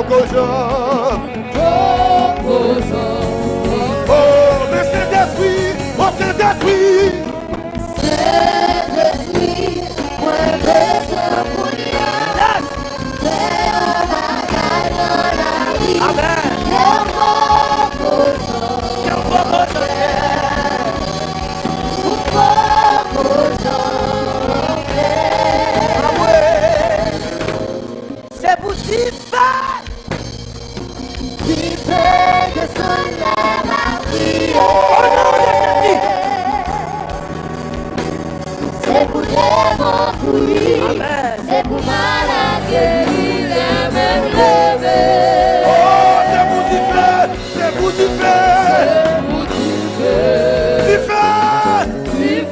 Bogoja.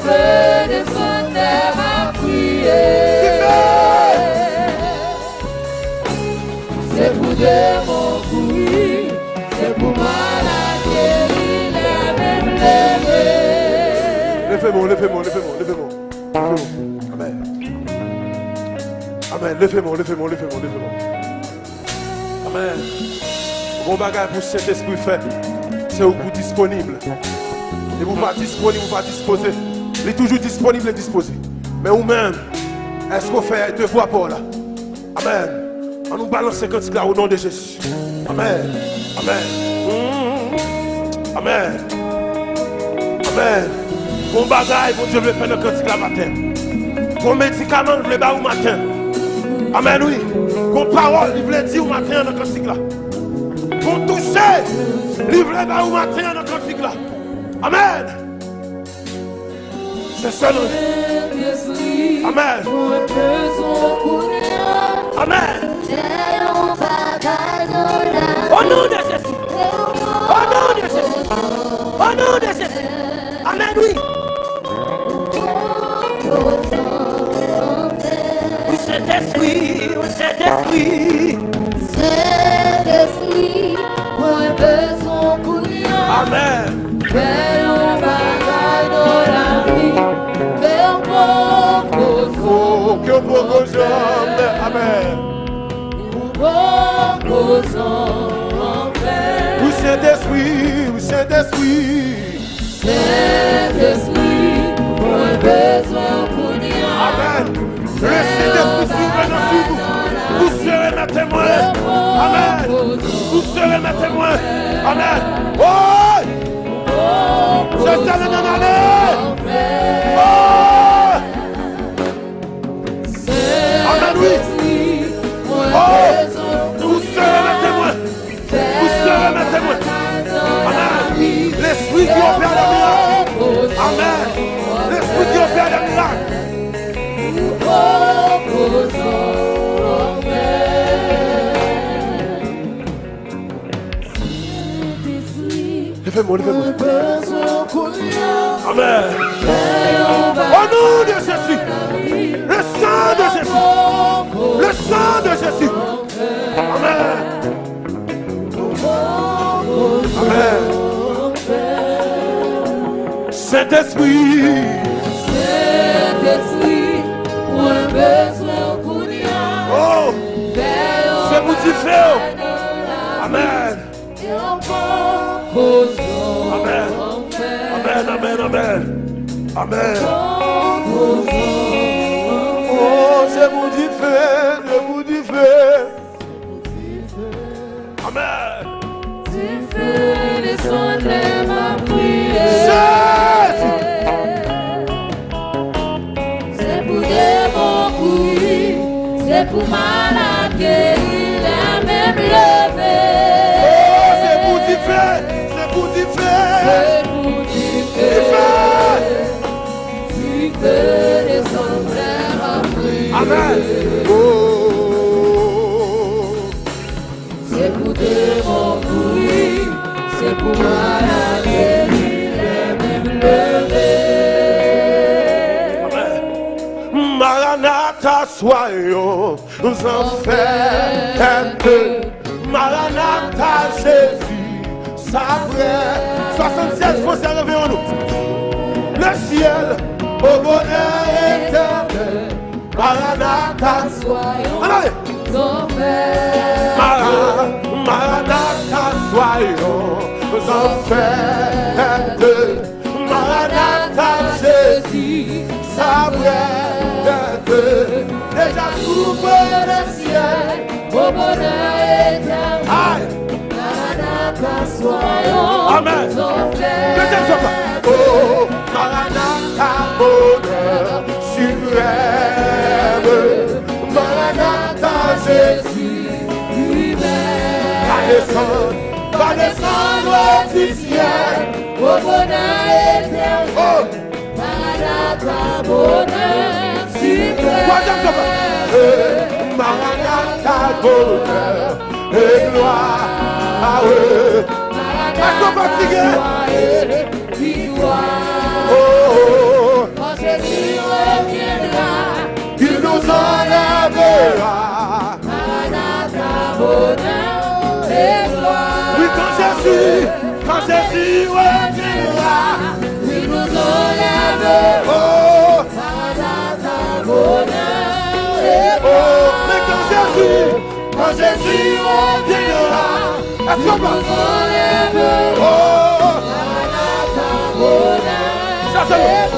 Feu, sondaires à prier. C'est pour des bons fruits, c'est pour malade guéri, les mêmes levés. Levez-moi, levez-moi, levez-moi, levez-moi. Levez-moi. Amen. Amen. Levez-moi, levez-moi, levez-moi, levez-moi. Amen. Bon bagage pour cet esprit fait, c'est au bout disponible. Et vous pas disponible, vous pas disposé. Il est toujours disponible et disposé. Mais vous-même, est-ce qu'on fait devoir pour là? Amen. On nous balance quand là au nom de Jésus. Amen. Amen. Amen. Amen. Bon bagaille, bon Dieu veut faire le cantique la matin. Bon médicament, il veut au matin. Amen, oui. Bon parole, il veut dire au matin dans cantique là. Bon toucher, il veut au matin dans cantique là. Amen. C'est ça. Amen. Amen. Au nom de Jésus. Au nom de Jésus. Au nom de Jésus. Amen, oui. Oui, c'est esprit, oui, c'est esprit? Bon gozo. Amen. Saint-Esprit, besoin pour rien. Amen. Le Saint-Esprit souverain sur vous. Vous serez ma témoin. Amen. Vous serez ma témoin. Amen. Oh! C'est ça le Levez-moi, levez-moi. Amen. Au nom de Jésus. Le sang de Jésus. Le sang de Jésus. Amen. Amen. Saint-Esprit. Saint-Esprit, besoin pour rien. Oh, c'est. Amen. Amen. Amen, amen, amen. Amen. Oh, c'est pour t'y faire. C'est pour t'y faire. Amen. C'est pour des bons couilles, c'est pour malade pour guéri, la même. Maranatha, soyons enfants peu. Maranatha, Jésus, sa vraie. 76 fois, c'est arrivé en nous. Le ciel, au bonheur éternel. Maranatha, Soyons. fête, Maranatha Jésus, sa déjà s'ouvre le ciel au bonheur éternel. Maranatha, soyons Amen. ton frère. Oh, Maranatha, bonheur suprême, Maranatha Jésus lui-même va descendre du ciel. Au bonheur éternel. Oh, Maranatha, bonheur sopa. suprême. Eh, Maranatha, bonheur et gloire. Fatigué? Victoire. Oh, oh, oh. Quand Jésus reviendra, il nous enlèvera. Jésus, quand Jésus reviendra. Il nous enlèvera, Oh, Maranatha, bonheur et oh, mais quand Jésus, quand reviendra. Qu'on va? Enlèvera, Oh, Maranatha, bonheur c'est.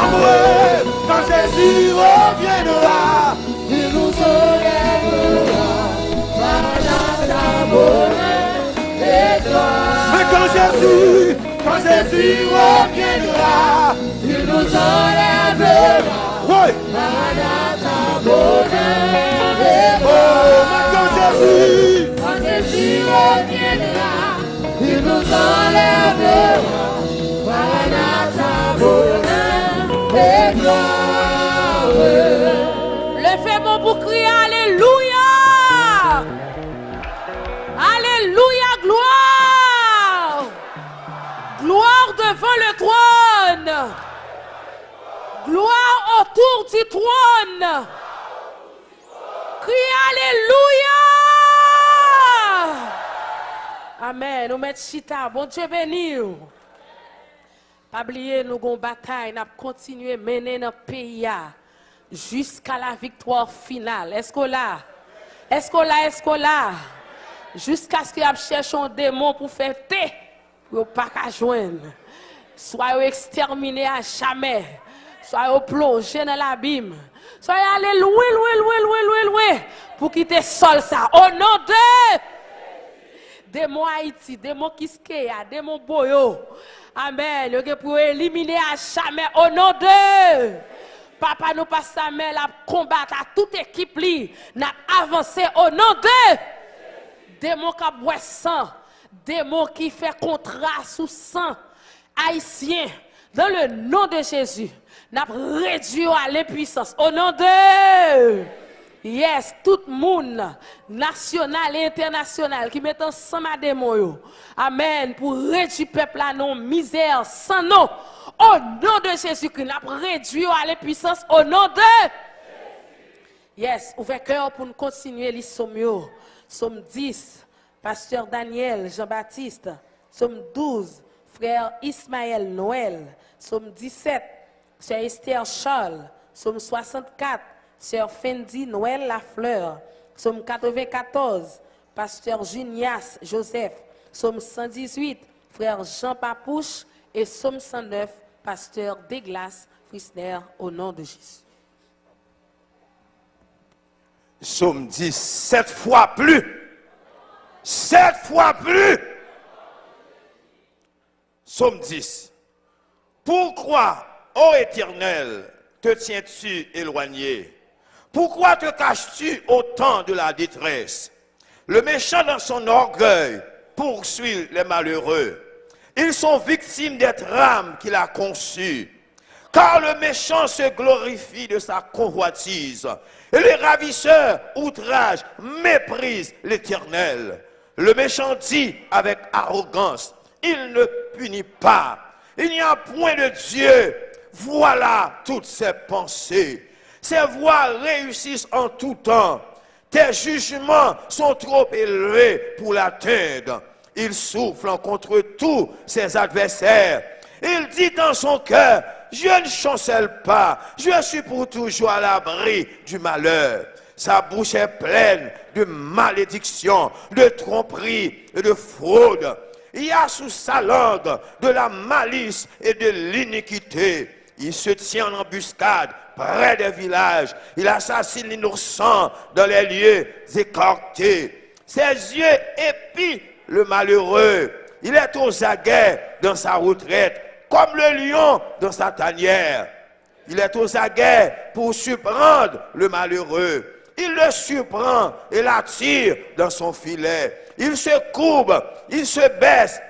Amoureux, quand Jésus reviendra. Il nous enlèvera, bonheur et gloire. Mais quand Jésus, quand Jésus reviendra. Il nous enlèvera, Oui, Maranatha, bonheur et oh, mais quand Jésus, Quand Jésus reviendra, il nous enlèvera, Maranatha, bonheur et gloire. Levez mon pour crier Alléluia. Gloire autour du trône. Criez Alléluia. Amen. Nous mettons chita. Bon Dieu béni. Pas oublier, nous avons bataille, nous continuer à mener notre pays jusqu'à la victoire finale. Est-ce qu'on là? Est-ce qu'on là? Est-ce qu'on là? Jusqu'à ce qu'il y ait cherché un démon pour faire thé, pour pas qu'à joindre. Soit exterminé à jamais. Soit plongé dans l'abîme. Soit allé loin, loin, loin, loin, loin, loin, pour quitter sol ça. Au nom de démon Haïti, démon Kiskeya, démon Boyo. Amen. Le pour éliminer à jamais au nom de Papa nous passe sa main la combattre à toute équipe li, n'a avancé au nom de démon qui boit sang, démon qui fait contrat sous sang haïtien dans le nom de Jésus. N'a réduit à l'impuissance au nom de Yes, tout le monde, national et international, qui met ensemble à démon. yo. Amen. Pour réduire le peuple à non misère, sans nom. Au nom de Jésus-Christ, n'a réduit à l'impuissance au nom de Yes, ouvrez cœur pour nous continuer les sommes. Somme 10, Pasteur Daniel Jean-Baptiste. Somme 12, Frère Ismaël Noël. Somme 17, Sœur Esther Charles. Somme 64, Sœur Fendi Noël Lafleur. Somme 94, Pasteur Junias Joseph. Somme 118, Frère Jean Papouche. Et Somme 109, Pasteur Deglas Frisner, au nom de Jésus. Somme 10, sept fois plus. Sept fois plus. Somme 10. Pourquoi, ô Éternel, te tiens-tu éloigné? Pourquoi te caches-tu au temps de la détresse? Le méchant dans son orgueil poursuit les malheureux. Ils sont victimes des trames qu'il a conçues. Car le méchant se glorifie de sa convoitise. Et les ravisseurs outragent, méprisent l'éternel. Le méchant dit avec arrogance, il ne punit pas. Il n'y a point de Dieu. Voilà toutes ses pensées. Ses voies réussissent en tout temps. Tes jugements sont trop élevés pour l'atteindre. Il souffle contre tous ses adversaires. Il dit dans son cœur, je ne chancelle pas, je suis pour toujours à l'abri du malheur. Sa bouche est pleine de malédictions, de tromperies et de fraude. Il y a sous sa langue de la malice et de l'iniquité. Il se tient en embuscade près des villages. Il assassine l'innocent dans les lieux écartés. Ses yeux épient le malheureux. Il est aux aguets dans sa retraite, comme le lion dans sa tanière. Il est aux aguets pour surprendre le malheureux. Il le surprend et l'attire dans son filet. Il se courbe, il se baisse,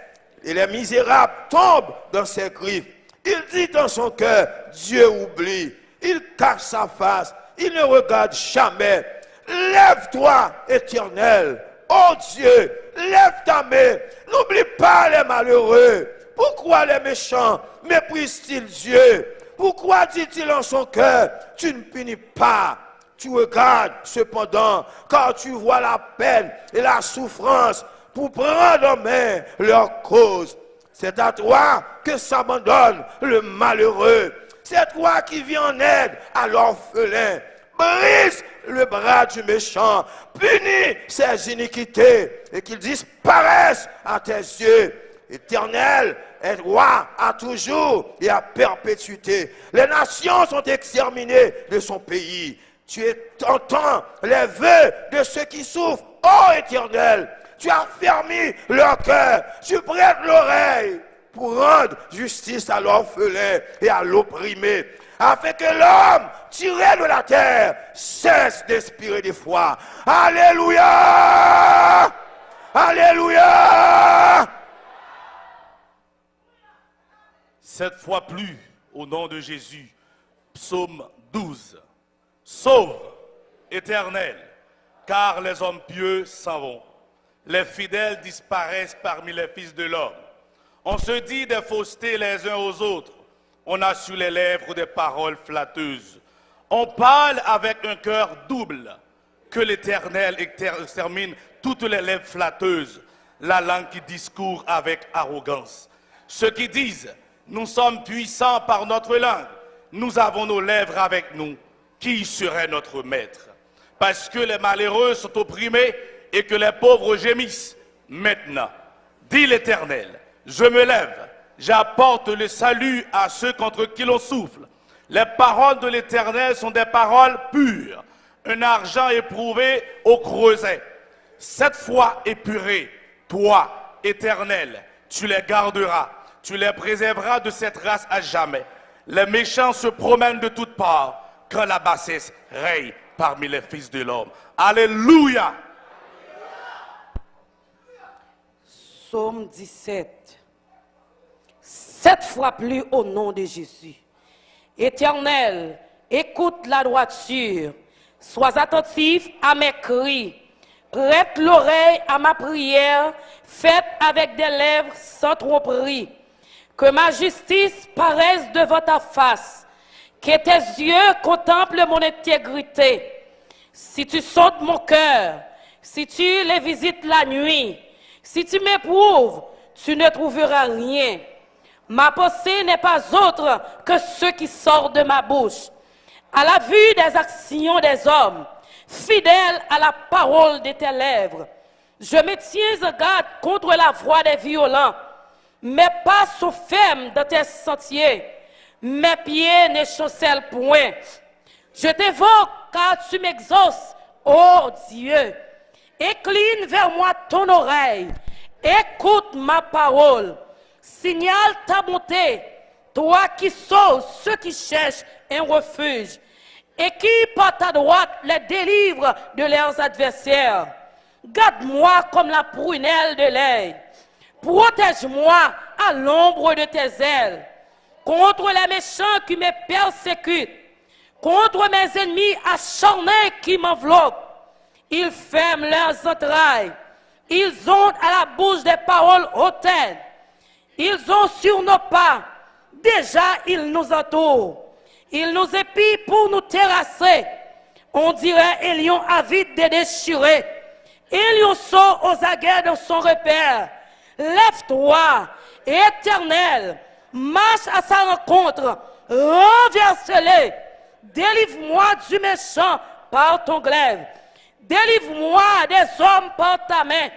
et les misérables tombent dans ses griffes. Il dit dans son cœur, Dieu oublie. Il cache sa face, il ne regarde jamais. Lève-toi, éternel. Oh Dieu, lève ta main. N'oublie pas les malheureux. Pourquoi les méchants méprisent-ils Dieu? Pourquoi dit-il en son cœur, tu ne punis pas? Tu regardes cependant, quand tu vois la peine et la souffrance pour prendre en main leur cause. C'est à toi que s'abandonne le malheureux. C'est toi qui viens en aide à l'orphelin. Brise le bras du méchant. Punis ses iniquités et qu'il disparaisse à tes yeux. Éternel est roi à toujours et à perpétuité. Les nations sont exterminées de son pays. Tu entends les vœux de ceux qui souffrent. Ô éternel, tu as fermé leur cœur. Tu prêtes l'oreille pour rendre justice à l'orphelin et à l'opprimé, afin que l'homme tiré de la terre cesse d'inspirer des foi. Alléluia! Alléluia! Cette fois plus, au nom de Jésus, psaume 12. Sauve, éternel, car les hommes pieux s'en. Les fidèles disparaissent parmi les fils de l'homme. On se dit des faussetés les uns aux autres. On a sur les lèvres des paroles flatteuses. On parle avec un cœur double. Que l'Éternel extermine toutes les lèvres flatteuses, la langue qui discourt avec arrogance. Ceux qui disent, nous sommes puissants par notre langue, nous avons nos lèvres avec nous, qui serait notre maître? Parce que les malheureux sont opprimés et que les pauvres gémissent. Maintenant, dit l'Éternel, je me lève, j'apporte le salut à ceux contre qui l'on souffle. Les paroles de l'Éternel sont des paroles pures, un argent éprouvé au creuset. Cette fois épurée, toi, Éternel, tu les garderas, tu les préserveras de cette race à jamais. Les méchants se promènent de toutes parts quand la bassesse règne parmi les fils de l'homme. Alléluia. Psaume 17. Sept fois plus au nom de Jésus. Éternel, écoute la droiture. Sois attentif à mes cris. Prête l'oreille à ma prière, faite avec des lèvres sans tromperie. Que ma justice paraisse devant ta face. Que tes yeux contemplent mon intégrité. Si tu sautes mon cœur, si tu les visites la nuit, si tu m'éprouves, tu ne trouveras rien. Ma pensée n'est pas autre que ce qui sort de ma bouche. À la vue des actions des hommes, fidèle à la parole de tes lèvres, je me tiens en garde contre la voix des violents. Mes pas sont fermes dans tes sentiers. Mes pieds ne chancellent point. Je t'évoque car tu m'exauces, ô Dieu. Écline vers moi ton oreille. Écoute ma parole. Signale ta bonté. Toi qui sauves ceux qui cherchent un refuge. Et qui, par ta droite, les délivre de leurs adversaires. Garde-moi comme la prunelle de l'œil. Protège-moi à l'ombre de tes ailes. Contre les méchants qui me persécutent. Contre mes ennemis acharnés qui m'enveloppent ils ferment leurs entrailles. Ils ont à la bouche des paroles hautaines. Ils ont sur nos pas. Déjà, ils nous entourent. Ils nous épient pour nous terrasser. On dirait un lion avide de déchirer. Un lion sort aux aguets dans son repère. Lève-toi, éternel. Marche à sa rencontre. Renverse-les. Délivre-moi du méchant par ton glaive. Délivre-moi des hommes par ta main,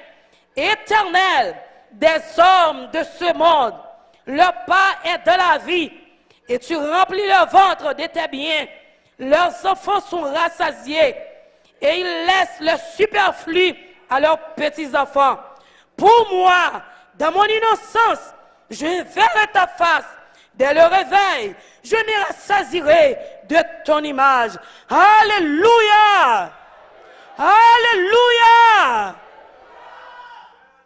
éternel, des hommes de ce monde. Le pas est de la vie et tu remplis leur ventre de tes biens. Leurs enfants sont rassasiés et ils laissent le superflu à leurs petits-enfants. Pour moi, dans mon innocence, je verrai ta face. Dès le réveil, je me rassasierai de ton image. Alléluia! Alléluia!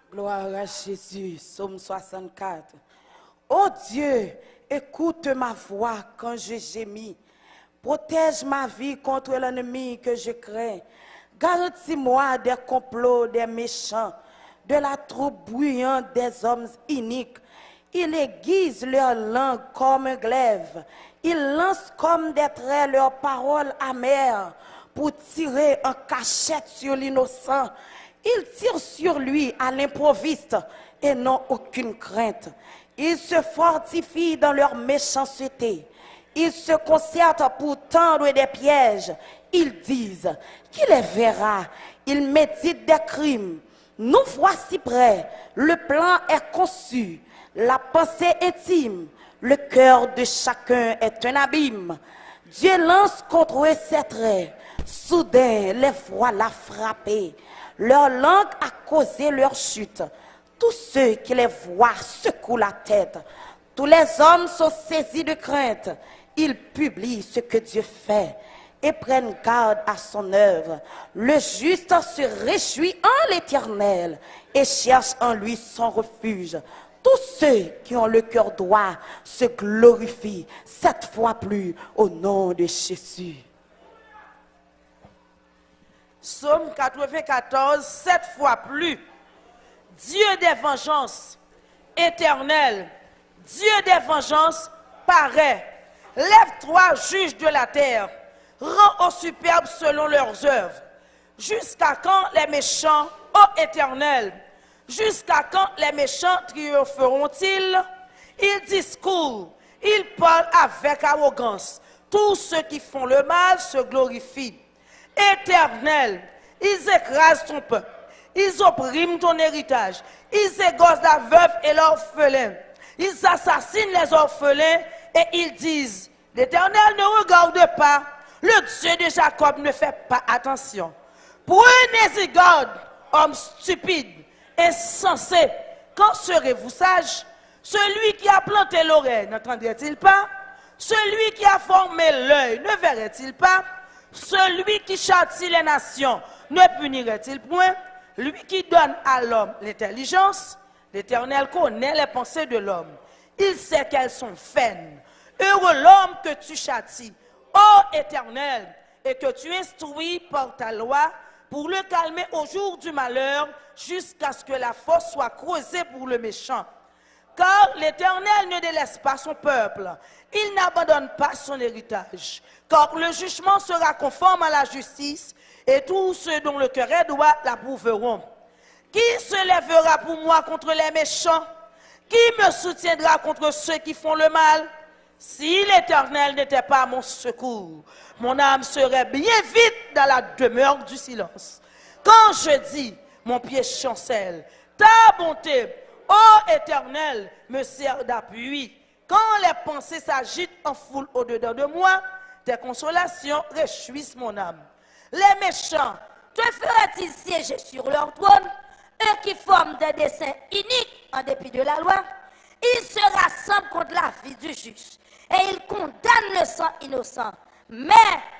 Gloire à Jésus, Psaume 64. Oh Dieu, écoute ma voix quand je gémis. Protège ma vie contre l'ennemi que je crains. Garantis-moi des complots des méchants, de la troupe bruyante des hommes iniques. Ils aiguisent leur langue comme un glaive. Ils lancent comme des traits leurs paroles amères pour tirer en cachette sur l'innocent. Ils tirent sur lui à l'improviste et n'ont aucune crainte. Ils se fortifient dans leur méchanceté. Ils se concertent pour tendre des pièges. Ils disent qu'il les verra. Ils méditent des crimes. Nous voici prêts. Le plan est conçu. La pensée intime. Le cœur de chacun est un abîme. Dieu lance contre eux ses traits. Soudain, les voilà frappés. Leur langue a causé leur chute. Tous ceux qui les voient secouent la tête. Tous les hommes sont saisis de crainte. Ils publient ce que Dieu fait et prennent garde à son œuvre. Le juste se réjouit en l'Éternel et cherche en lui son refuge. Tous ceux qui ont le cœur droit se glorifient cette fois plus au nom de Jésus. Psaume 94, sept fois plus. Dieu des vengeances, éternel, Dieu des vengeances, paraît. Lève-toi, juge de la terre, rends aux superbes selon leurs œuvres. Jusqu'à quand les méchants, ô éternel, jusqu'à quand les méchants triompheront-ils? Ils discourent, ils parlent avec arrogance. Tous ceux qui font le mal se glorifient. Éternel, ils écrasent ton peuple. Ils oppriment ton héritage. Ils égosent la veuve et l'orphelin. Ils assassinent les orphelins et ils disent, l'Éternel ne regarde pas. Le Dieu de Jacob ne fait pas attention. Prenez-y garde, homme stupide, insensé. Quand serez-vous sage? Celui qui a planté l'oreille n'entendrait-il pas? Celui qui a formé l'œil ne verrait-il pas? Celui qui châtie les nations ne punirait-il point? Lui qui donne à l'homme l'intelligence, l'Éternel connaît les pensées de l'homme. Il sait qu'elles sont vaines. Heureux l'homme que tu châties, ô Éternel, et que tu instruis par ta loi pour le calmer au jour du malheur, jusqu'à ce que la force soit creusée pour le méchant. Car l'Éternel ne délaisse pas son peuple. Il n'abandonne pas son héritage. Car le jugement sera conforme à la justice et tous ceux dont le cœur est droit l'approuveront. Qui se lèvera pour moi contre les méchants? Qui me soutiendra contre ceux qui font le mal? Si l'Éternel n'était pas mon secours, mon âme serait bien vite dans la demeure du silence. Quand je dis, mon pied chancelle, ta bonté, ô Éternel, me sert d'appui. Quand les pensées s'agitent en foule au-dedans de moi, tes consolations réjouissent mon âme. Les méchants, te fera-t-il siéger sur leur trône? Eux qui forment des desseins iniques en dépit de la loi, ils se rassemblent contre la vie du juste et ils condamnent le sang innocent. Mais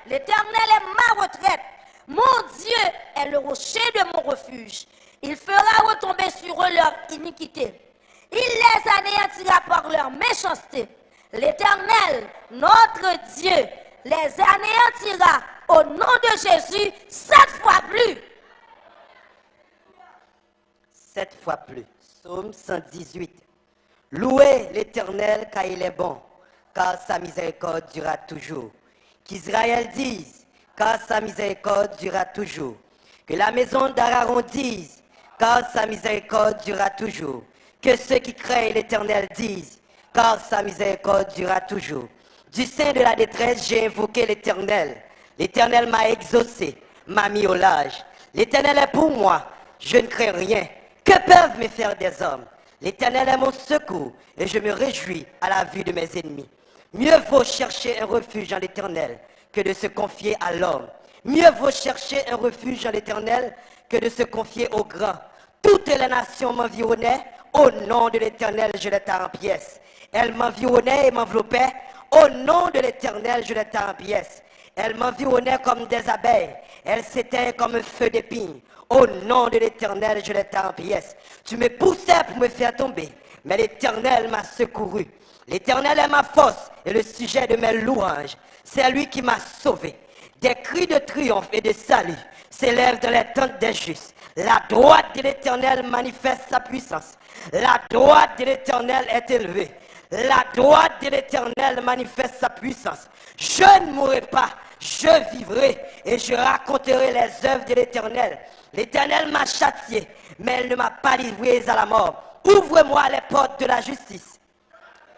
l'Éternel est ma retraite. Mon Dieu est le rocher de mon refuge. Il fera retomber sur eux leur iniquité. Il les anéantira par leur méchanceté. L'Éternel, notre Dieu, les anéantira au nom de Jésus sept fois plus. Sept fois plus. Psaume 118. Louez l'Éternel car il est bon, car sa miséricorde durera toujours. Qu'Israël dise, car sa miséricorde durera toujours. Que la maison d'Aaron dise, car sa miséricorde durera toujours. Que ceux qui craignent l'Éternel disent, car sa miséricorde durera toujours. Du sein de la détresse, j'ai invoqué l'Éternel. L'Éternel m'a exaucé, m'a mis au large. L'Éternel est pour moi, je ne crains rien. Que peuvent me faire des hommes? L'Éternel est mon secours et je me réjouis à la vue de mes ennemis. Mieux vaut chercher un refuge en l'Éternel que de se confier à l'homme. Mieux vaut chercher un refuge en l'Éternel que de se confier au grand. Toutes les nations m'environnaient, au nom de l'Éternel, je les en pièces. Elles m'environnaient et m'enveloppaient, au nom de l'Éternel, je les en pièces. Elles m'environnaient comme des abeilles, elles s'éteignent comme un feu d'épines. Au nom de l'Éternel, je les en pièces. Tu me poussais pour me faire tomber, mais l'Éternel m'a secouru. L'Éternel est ma force et le sujet de mes louanges. C'est lui qui m'a sauvé. Des cris de triomphe et de salut s'élèvent dans les tentes des justes. La droite de l'Éternel manifeste sa puissance. La droite de l'Éternel est élevée. La droite de l'Éternel manifeste sa puissance. Je ne mourrai pas, je vivrai et je raconterai les œuvres de l'Éternel. L'Éternel m'a châtié, mais elle ne m'a pas livré à la mort. Ouvre-moi les portes de la justice.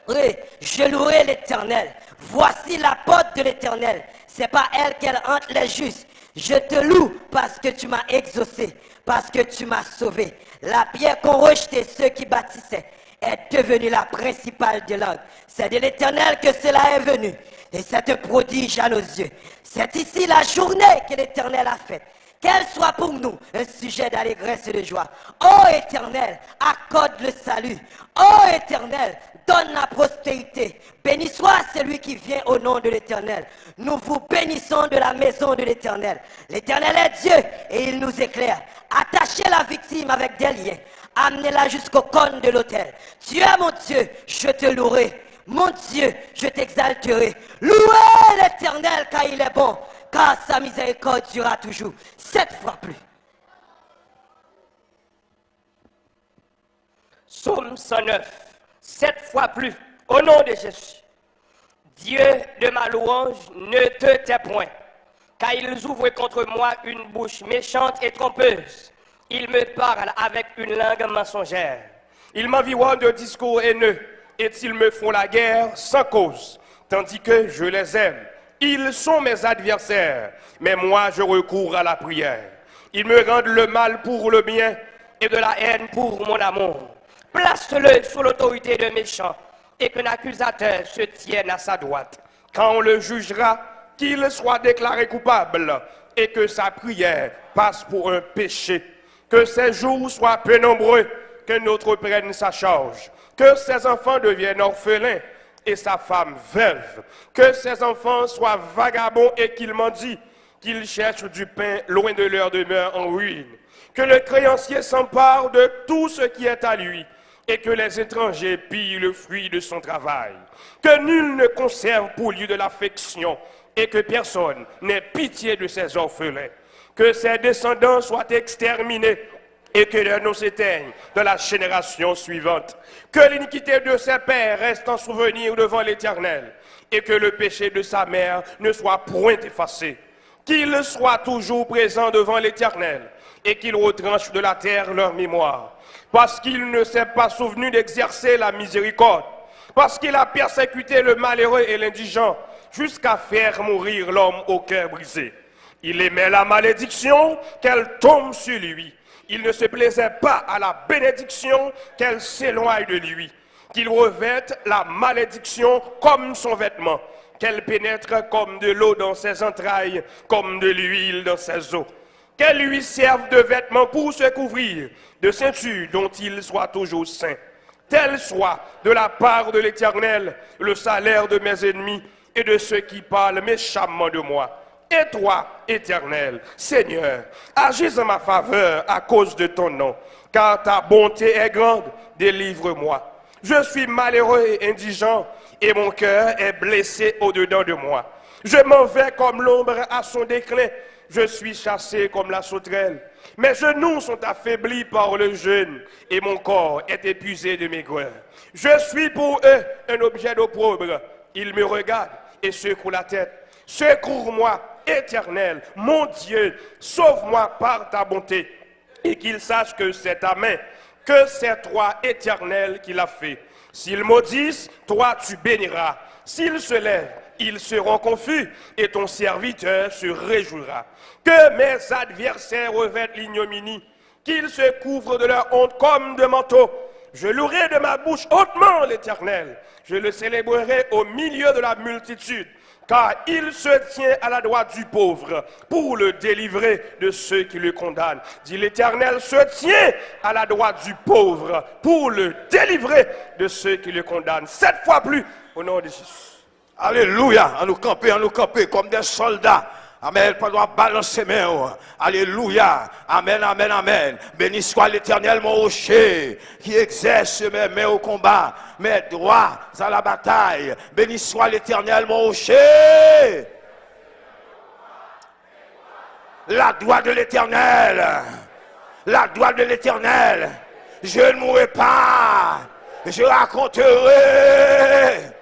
Oui, je louerai l'Éternel. Voici la porte de l'Éternel. C'est pas elle qu'elle hante les justes. Je te loue parce que tu m'as exaucé, parce que tu m'as sauvé. La pierre qu'ont rejeté ceux qui bâtissaient est devenue la principale de langue. C'est de l'Éternel que cela est venu. Et c'est un prodige à nos yeux. C'est ici la journée que l'Éternel a faite. Qu'elle soit pour nous un sujet d'allégresse et de joie. Ô Éternel, accorde le salut. Ô Éternel, donne la prospérité. Béni soit celui qui vient au nom de l'Éternel. Nous vous bénissons de la maison de l'Éternel. L'Éternel est Dieu et il nous éclaire. Attachez la victime avec des liens. Amenez-la jusqu'au cône de l'autel. Tu es mon Dieu, je te louerai. Mon Dieu, je t'exalterai. Louez l'Éternel car il est bon car sa miséricorde durera toujours, sept fois plus. Psaume 109, sept fois plus, au nom de Jésus. Dieu de ma louange, ne te tais point, car ils ouvrent contre moi une bouche méchante et trompeuse. Ils me parlent avec une langue mensongère. Ils m'environnent de discours haineux, et ils me font la guerre sans cause, tandis que je les aime. Ils sont mes adversaires, mais moi je recours à la prière. Ils me rendent le mal pour le bien et de la haine pour mon amour. Place-le sous l'autorité de méchants et qu'un accusateur se tienne à sa droite. Quand on le jugera, qu'il soit déclaré coupable et que sa prière passe pour un péché. Que ses jours soient peu nombreux, que notre prenne sa charge. Que ses enfants deviennent orphelins et sa femme veuve. Que ses enfants soient vagabonds et qu'ils mendient, qu'ils cherchent du pain loin de leur demeure en ruine. Que le créancier s'empare de tout ce qui est à lui et que les étrangers pillent le fruit de son travail. Que nul ne conserve pour lui de l'affection et que personne n'ait pitié de ses orphelins. Que ses descendants soient exterminés et que les noms s'éteignent de la génération suivante. Que l'iniquité de ses pères reste en souvenir devant l'Éternel et que le péché de sa mère ne soit point effacé. Qu'il soit toujours présent devant l'Éternel et qu'il retranche de la terre leur mémoire. Parce qu'il ne s'est pas souvenu d'exercer la miséricorde. Parce qu'il a persécuté le malheureux et l'indigent jusqu'à faire mourir l'homme au cœur brisé. Il aimait la malédiction qu'elle tombe sur lui il ne se plaisait pas à la bénédiction qu'elle s'éloigne de lui, qu'il revête la malédiction comme son vêtement, qu'elle pénètre comme de l'eau dans ses entrailles, comme de l'huile dans ses os, qu'elle lui serve de vêtement pour se couvrir, de ceinture dont il soit toujours saint. Tel soit de la part de l'Éternel le salaire de mes ennemis et de ceux qui parlent méchamment de moi. Et toi, éternel, Seigneur, agis en ma faveur à cause de ton nom, car ta bonté est grande, délivre-moi. Je suis malheureux et indigent, et mon cœur est blessé au-dedans de moi. Je m'en vais comme l'ombre à son déclin, je suis chassé comme la sauterelle. Mes genoux sont affaiblis par le jeûne, et mon corps est épuisé de maigreur. Je suis pour eux un objet d'opprobre. Ils me regardent et secouent la tête. Secours-moi, éternel, mon Dieu, sauve-moi par ta bonté, et qu'il sache que c'est ta main, que c'est toi, éternel, qui l'a fait. S'ils maudissent, toi tu béniras. S'ils se lèvent, ils seront confus, et ton serviteur se réjouira. Que mes adversaires revêtent l'ignominie, qu'ils se couvrent de leur honte comme de manteau, Je louerai de ma bouche hautement l'Éternel. Je le célébrerai au milieu de la multitude car il se tient à la droite du pauvre pour le délivrer de ceux qui le condamnent. Dit l'Éternel se tient à la droite du pauvre pour le délivrer de ceux qui le condamnent. Sept fois plus au nom de Jésus. Alléluia. À nous camper, à nous camper comme des soldats. Amen. Doit balancer main. Alléluia. Amen, amen, amen. Béni soit l'éternel, mon rocher, qui exerce mes mains au combat, mes droits à la bataille. Béni soit l'éternel, mon rocher. La droite de l'éternel. La droite de l'éternel. Je ne mourrai pas. Je raconterai.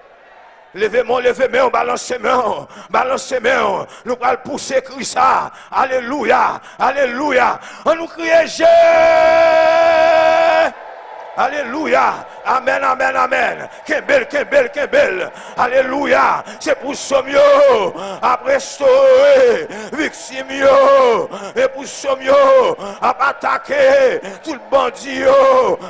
Levez-moi, levez-moi, balancez moi balancez moi Nous allons pousser Christ. Alléluia, Alléluia. On nous crie Jésus. Alléluia. Amen, amen, amen. Belle, qu'est belle. Alléluia. C'est pour ce mieux. Après restaurer, victime Et pour ce mieux, à attaquer tout le bandit.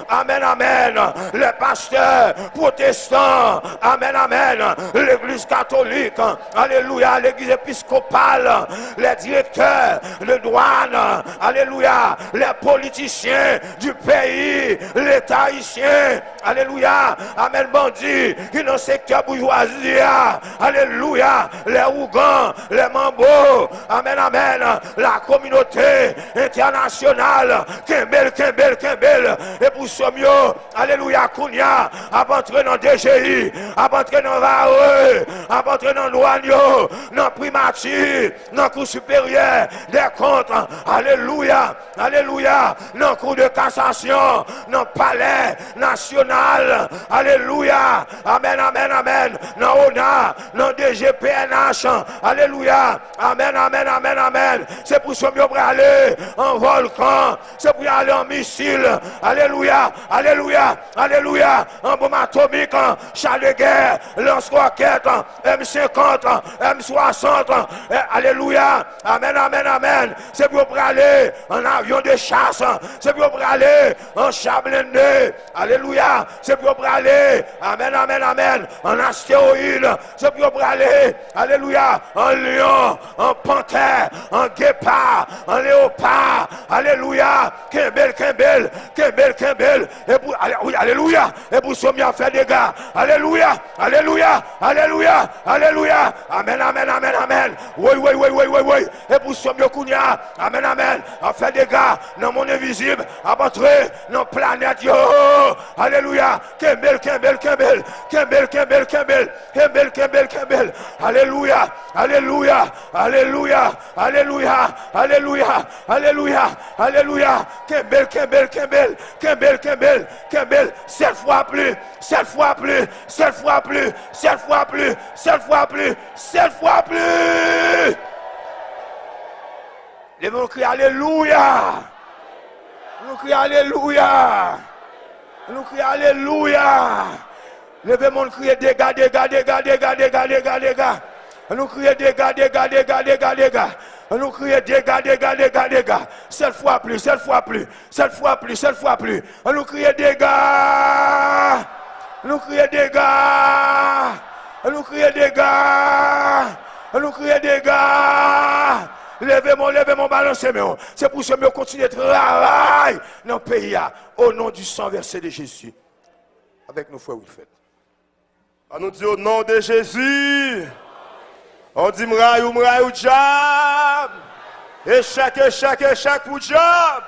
Amen, amen. Les pasteurs protestants. Amen, amen. L'église catholique. Alléluia. L'église épiscopale. Les directeurs de douane. Alléluia. Les politiciens du pays. L'État haïtien. Alléluia. Amen, bandit. Qui dans le secteur bourgeoisie. Alléluia. Les Ougans, les Mambo. Amen, amen. La communauté internationale. Kembel, Kembel, Kembel. Et pour ce mieux, Alléluia, Kounia. A entrer dans DGI. A entrer dans VAE. A entrer dans Douagno. Dans Primature. Dans Cour supérieur des comptes. Alléluia. Alléluia. Dans Cour de cassation. Dans Palais national. Alléluia. Amen, amen, amen. Dans ONA, dans DGPNH. Alléluia. Amen, amen, amen, amen. C'est pour ce mieux pour aller en volcan. C'est pour aller en missile. Alléluia. Alléluia. Alléluia. En bombe atomique, char de guerre, lance-roquette, M50, M60. Alléluia. Amen, amen, amen. C'est pour aller en avion de chasse. C'est pour aller en Alléluia. C'est pour aller. Amen, amen, amen. En astéroïde. C'est pour aller. Alléluia. En lion, en panthère, en guépard, en léopard. Alléluia. Kembel, Kembel, Kembel, Kembel. Et pour, Alléluia. Et pour ce a fait des gars. Alléluia. Alléluia. Alléluia. Alléluia. Amen, amen, amen, amen. Oui, oui, oui, oui, oui, oui. Et pour ce mieux Amen, amen. A fait des gars dans mon invisible. À entrer dans la planète. Alléluia. Kembel, Kembel, Kembel. Kembel, Kembel, Kembel. Kembel, Kembel, Kembel. Alléluia. Alléluia. Alléluia. Alléluia. Alléluia. Alléluia. Alléluia. Kembel, Kembel, Kembel. Kembel, Kembel. Kembel. Sept fois plus. Sept fois plus. Sept fois plus. Sept fois plus. Sept fois plus. Sept fois plus. Les mots crient Alléluia. Nous crions Alléluia. Nous crions Alléluia. Levez-moi, crier dégâts, dégâts, dégâts, dégâts, dégâts, dégâts, dégâts. Nous crions dégâts, dégâts, dégâts, dégâts, dégâts. Nous crions dégâts, dégâts, dégâts, dégâts. Sept fois plus, sept fois plus, sept fois plus, sept fois plus. Nous crions dégâts. Nous crions dégâts. Nous crions dégâts. Nous crions dégâts. Levez-moi, levez-moi, balancez-moi. C'est pour ça que je continue de travailler dans le pays. Au nom du sang versé de Jésus. Avec nos frères Wilfred. On nous dit au nom de Jésus. On dit m'raïou, m'raïou, job. Échec, échec, échec pour job.